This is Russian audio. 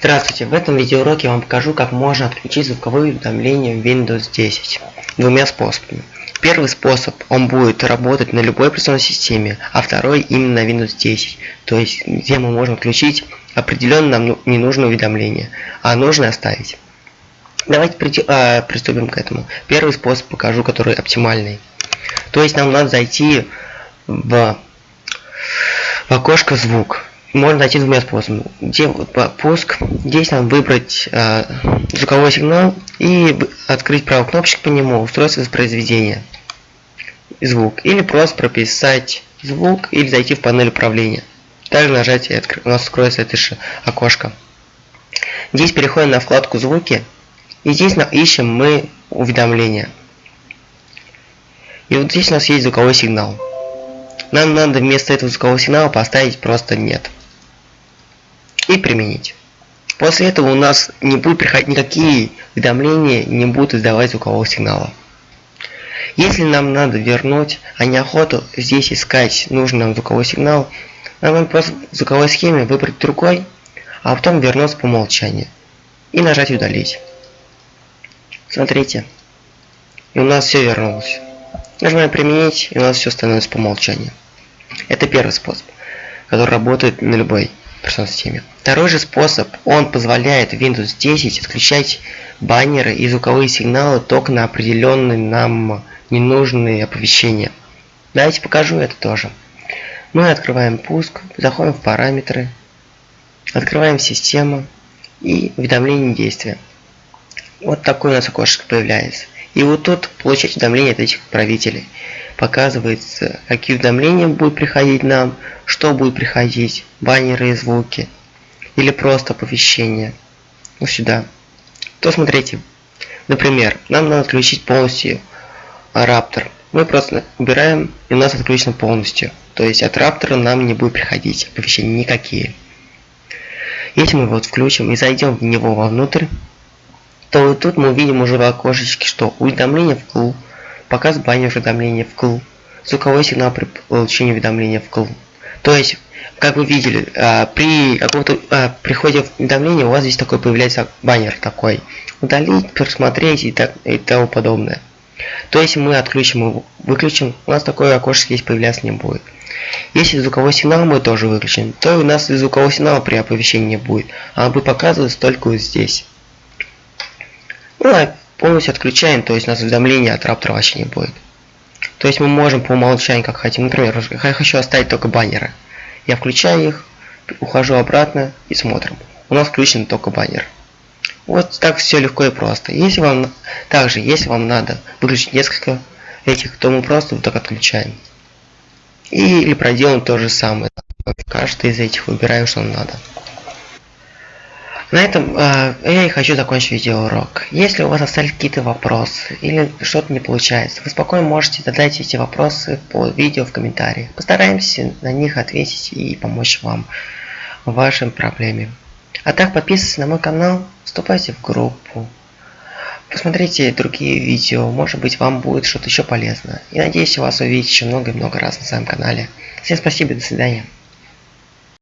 Здравствуйте, в этом видеоуроке я вам покажу, как можно отключить звуковые уведомления в Windows 10 двумя способами. Первый способ, он будет работать на любой операционной системе, а второй именно на Windows 10, то есть где мы можем отключить определенно нам ну, ненужное уведомление, а нужное оставить. Давайте э, приступим к этому. Первый способ покажу, который оптимальный. То есть нам надо зайти в, в окошко звук можно найти двумя способами. Где пуск, здесь нам выбрать э, звуковой сигнал и открыть правую кнопочку по нему, устройство воспроизведения звук. Или просто прописать звук или зайти в панель управления. Также нажать и у нас откроется это же окошко. Здесь переходим на вкладку звуки и здесь ищем мы уведомления. И вот здесь у нас есть звуковой сигнал. Нам надо вместо этого звукового сигнала поставить просто нет и применить. После этого у нас не будет приходить никакие уведомления, не будут издавать звукового сигнала. Если нам надо вернуть, а неохоту здесь искать нужный нам звуковой сигнал, нам надо просто в звуковой схеме выбрать другой, а потом вернуться по умолчанию и нажать удалить. Смотрите, и у нас все вернулось. Нажимаем применить, и у нас все становится по умолчанию. Это первый способ, который работает на любой операционной системе. Второй же способ, он позволяет Windows 10 отключать баннеры и звуковые сигналы только на определенные нам ненужные оповещения. Давайте покажу это тоже. Мы открываем пуск, заходим в параметры, открываем систему и уведомление действия. Вот такой у нас окошко появляется. И вот тут получать уведомления от этих правителей показывается, какие уведомления будут приходить нам, что будет приходить, баннеры и звуки, или просто оповещения. Ну сюда. То смотрите, например, нам надо отключить полностью Раптор. Мы просто убираем, и у нас отключено полностью. То есть от Раптора нам не будет приходить оповещения никакие. Если мы вот включим и зайдем в него вовнутрь, то вот тут мы увидим уже в окошечке, что уведомление в вкл, показ баннер уведомления вкл, звуковой сигнал при получении уведомления вкл. То есть, как вы видели, а, при каком-то а, приходе уведомления у вас здесь такой появляется баннер такой. Удалить, просмотреть и, так, и тому подобное. То есть мы отключим его, выключим, у нас такое окошко здесь появляться не будет. Если звуковой сигнал мы тоже выключим, то у нас звукового сигнала при оповещении не будет, а он будет показываться только вот здесь. Ну, полностью отключаем, то есть у нас уведомления от раптора вообще не будет. То есть мы можем по умолчанию, как хотим. Например, я хочу оставить только баннеры. Я включаю их, ухожу обратно и смотрим. У нас включен только баннер. Вот так все легко и просто. Если вам также, если вам надо выключить несколько этих, то мы просто вот так отключаем. И, или проделаем то же самое. Каждый из этих выбираем, что нам надо. На этом э, я и хочу закончить видеоурок. Если у вас остались какие-то вопросы или что-то не получается, вы спокойно можете задать эти вопросы по видео в комментариях. Постараемся на них ответить и помочь вам в вашей проблеме. А так подписывайтесь на мой канал, вступайте в группу, посмотрите другие видео, может быть вам будет что-то еще полезно. И надеюсь вас увидеть еще много и много раз на своем канале. Всем спасибо, до свидания.